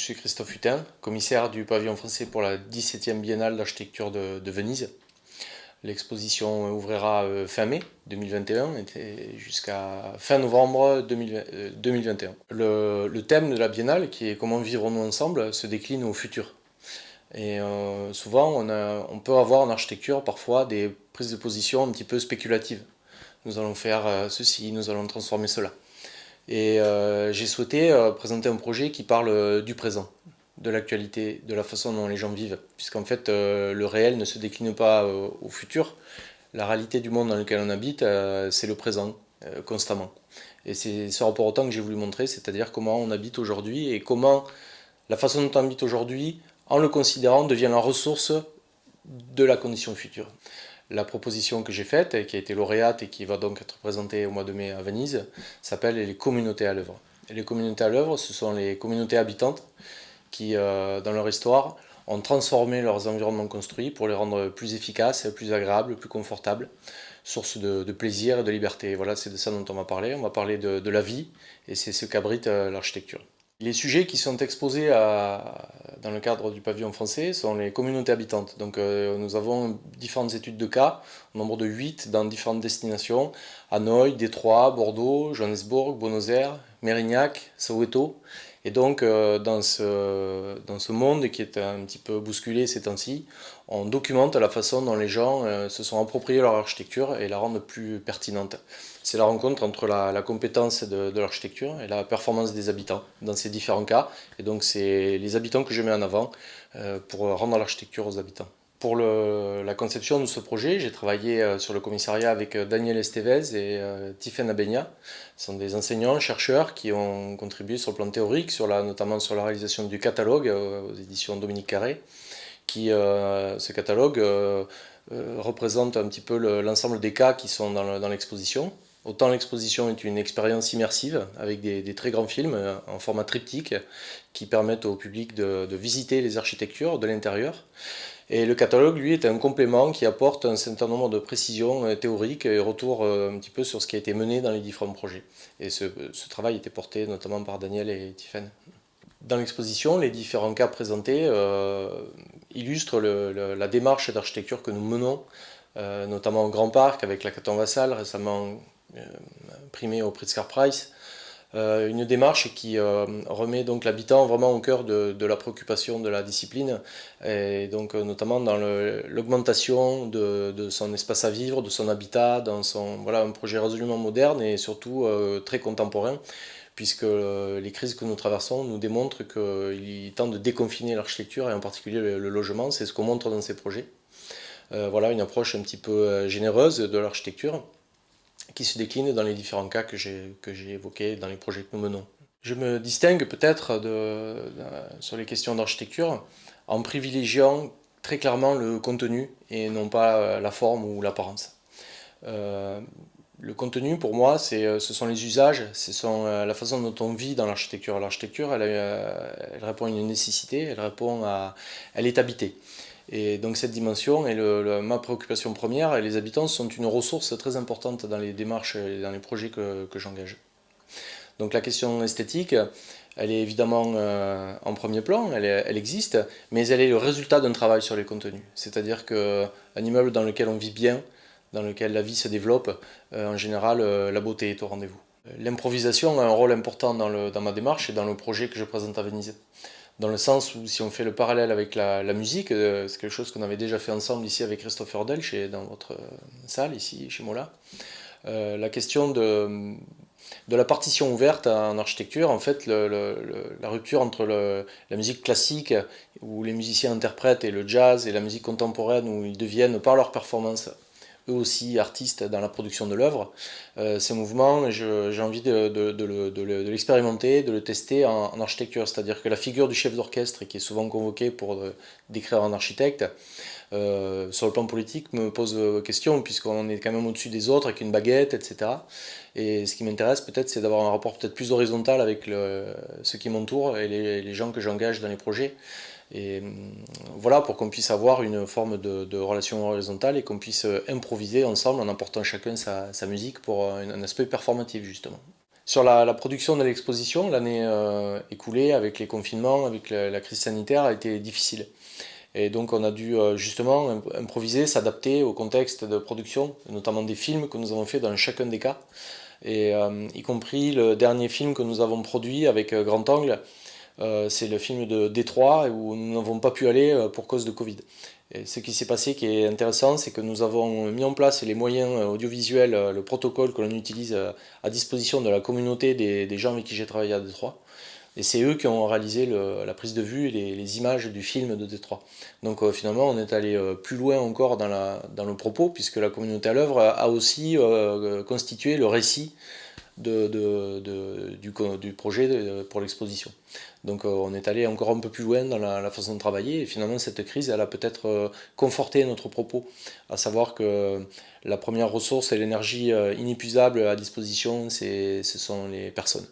je suis Christophe Hutin, commissaire du pavillon français pour la 17e Biennale d'architecture de, Venise. L'exposition ouvrira euh, fin mai 2021 et jusqu'à fin novembre 2021. Euh, le, thème de la Biennale, qui est comment vivons-nous ensemble, se décline au futur. Et euh, souvent, on, on, peut avoir en architecture parfois des prises de position un petit peu spéculatives. Nous allons faire ceci, nous allons transformer cela. Et euh, j'ai souhaité euh, présenter un projet qui parle euh, du présent, de l'actualité, de la façon dont les gens vivent. Puisqu'en fait, le réel ne se décline pas au futur. La réalité du monde dans lequel on habite, c'est le présent, constamment. Et c'est ce rapport au temps que j'ai voulu montrer, c'est-à-dire comment on habite aujourd'hui et comment la façon dont on habite aujourd'hui, en le considérant, devient la ressource de la condition future. La proposition que j'ai faite, qui a été lauréate et qui va donc être présentée au mois de mai à Venise, s'appelle les communautés à l'œuvre. les communautés à l'œuvre, ce sont les communautés habitantes qui, euh, dans leur histoire, ont transformé leurs environnements construits pour les rendre plus efficaces, plus agréables, plus confortables, source de, plaisir et de liberté. Voilà, c'est de ça dont on va parler. On va parler de, de la vie, et c'est ce qu'abrite euh, l'architecture. Les sujets qui sont exposés dans le cadre du pavillon français sont les communautés habitantes. Donc euh, nous avons différentes études de cas, au nombre de 8 dans différentes destinations, Hanoï, Détroit, Bordeaux, Johannesburg, Buenos Aires, Mérignac, Soweto. Et donc, euh, dans, ce, dans ce monde qui est un petit peu bousculé ces temps-ci, on documente la façon dont les gens euh, se sont appropriés leur architecture et la rendent plus pertinente. C'est la rencontre entre la, compétence de, l'architecture et la performance des habitants dans ces différents cas. Et donc, c'est les habitants que je mets en avant euh, pour rendre l'architecture aux habitants. Pour la conception de ce projet, j'ai travaillé euh, sur le commissariat avec Daniel Estevez et Tiffen Abenia. Ce sont des enseignants, chercheurs qui ont contribué sur le plan théorique, notamment sur la réalisation du catalogue aux éditions Dominique Carré. Qui, ce catalogue représente un petit peu l'ensemble des cas qui sont dans l'exposition. Autant l'exposition est une expérience immersive avec des, très grands films en format triptyque qui permettent au public de visiter les architectures de l'intérieur. Et le catalogue, lui, est un complément qui apporte un certain nombre de précisions euh, théoriques et retour euh, un petit peu sur ce qui a été mené dans les différents projets. Et ce, travail était porté notamment par Daniel et Tiffen. Dans l'exposition, les différents cas présentés euh, illustrent la démarche d'architecture que nous menons, notamment au Grand Parc avec la Caton Vassal, récemment primée au Pritzker Prize, euh, une démarche qui euh, remet donc l'habitant vraiment au cœur de, la préoccupation de la discipline, et donc euh, notamment dans l'augmentation de, son espace à vivre, de son habitat, dans son, voilà, un projet résolument moderne et surtout très contemporain, puisque les crises que nous traversons nous démontrent qu'il tente de déconfiner l'architecture et en particulier le, logement, c'est ce qu'on montre dans ces projets. voilà une approche un petit peu généreuse de l'architecture qui se décline dans les différents cas que j'ai évoqués dans les projets que nous menons. Je me distingue peut-être sur les questions d'architecture en privilégiant très clairement le contenu et non pas la forme ou l'apparence. Euh, le contenu, pour moi, ce sont les usages, ce sont euh, la façon dont on vit dans l'architecture. L'architecture, elle, euh, elle, répond à une nécessité, elle, répond à, elle est habitée. Et donc cette dimension est ma préoccupation première et les habitants sont une ressource très importante dans les démarches et dans les projets que, j'engage. Donc la question esthétique, elle est évidemment euh, en premier plan, elle, existe, mais elle est le résultat d'un travail sur les contenus. C'est-à-dire qu'un immeuble dans lequel on vit bien, dans lequel la vie se développe, euh, en général, euh, la beauté est au rendez-vous. L'improvisation a un rôle important dans, ma démarche et dans le projet que je présente à Venise dans le sens où si on fait le parallèle avec la, musique, euh, c'est quelque chose qu'on avait déjà fait ensemble ici avec Christopher Delch et dans votre euh, salle ici chez Mola. Euh, la question de la partition ouverte en architecture, en fait, la rupture entre la musique classique, où les musiciens interprètent, et le jazz et la musique contemporaine, où ils deviennent par leur performance eux aussi artistes dans la production de l'œuvre. Euh, ces mouvements, j'ai envie de, l'expérimenter, de le tester en, architecture, c'est-à-dire que la figure du chef d'orchestre, qui est souvent convoqué pour euh, décrire un architecte, euh, sur le plan politique me pose question, puisqu'on est quand même au-dessus des autres avec une baguette, etc. Et ce qui m'intéresse peut-être, c'est d'avoir un rapport peut-être plus horizontal avec ceux qui m'entourent et les gens que j'engage dans les projets. Et hum, voilà, pour qu'on puisse avoir une forme de, relation horizontale et qu'on puisse euh, improviser ensemble en apportant chacun sa, musique pour un, aspect performatif justement. Sur la, production de l'exposition, l'année euh, écoulée avec les confinements, avec la, crise sanitaire, a été difficile. Et donc on a dû euh, justement improviser, s'adapter au contexte de production, notamment des films que nous avons fait dans chacun des cas, et y compris le dernier film que nous avons produit avec Grand Angle, c'est le film de Détroit où nous n'avons pas pu aller pour cause de Covid ce qui s'est passé qui est intéressant, c'est que nous avons mis en place les moyens euh, audiovisuels, euh, le protocole que l'on utilise euh, à disposition de la communauté des, gens avec qui j'ai travaillé à Détroit. Et c'est eux qui ont réalisé la prise de vue et les, images du film de Détroit. Donc finalement, on est allé plus loin encore dans, le propos, puisque la communauté à l'œuvre a aussi constitué le récit du, projet pour l'exposition. Donc euh, on est allé encore un peu plus loin dans la, façon de travailler et finalement cette crise elle a peut-être euh, conforté notre propos, à savoir que la première ressource et l'énergie euh, inépuisable à disposition ce sont les personnes.